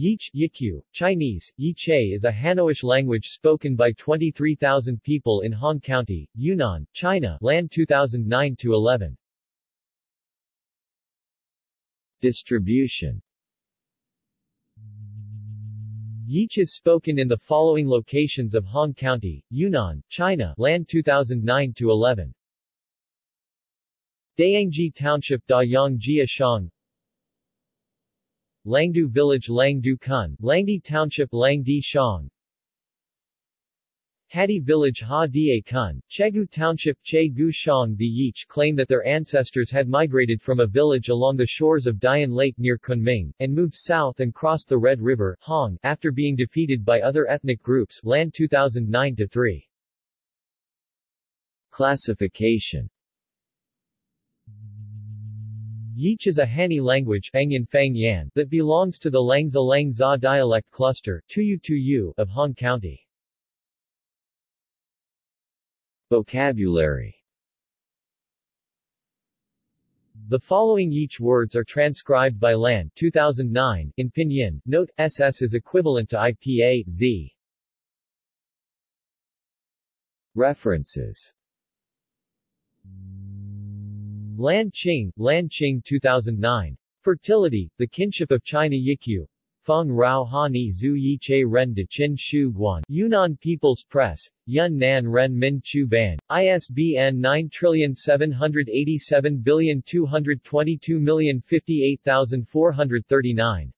Yich Yikyu, Chinese, Yiche is a Hanoish language spoken by 23,000 people in Hong County, Yunnan, China Lan 2009-11. Distribution Yich is spoken in the following locations of Hong County, Yunnan, China Lan 2009-11. Dayangji Township Da Yang Jia Shang Langdu Village Langdu Kun, Langdi Township Langdi Shang Hadi Village Ha Die Kun, Chegu Township Che Gu Shang The Yich claim that their ancestors had migrated from a village along the shores of Dian Lake near Kunming, and moved south and crossed the Red River Hong, after being defeated by other ethnic groups Lan 2009-3. Classification Yich is a Hani language that belongs to the Langza Langza dialect cluster of Hong County. Vocabulary The following Yich words are transcribed by Lan 2009, in Pinyin. Note, SS is equivalent to IPA, Z. References Lan Qing, Lan Qing 2009. Fertility, The Kinship of China Yikyu. Feng Rao Hani Zhu Yi Che Ren De Qin Shu Guan. Yunnan People's Press. Yun Nan Ren Min Chu Ban. ISBN 9787222058439.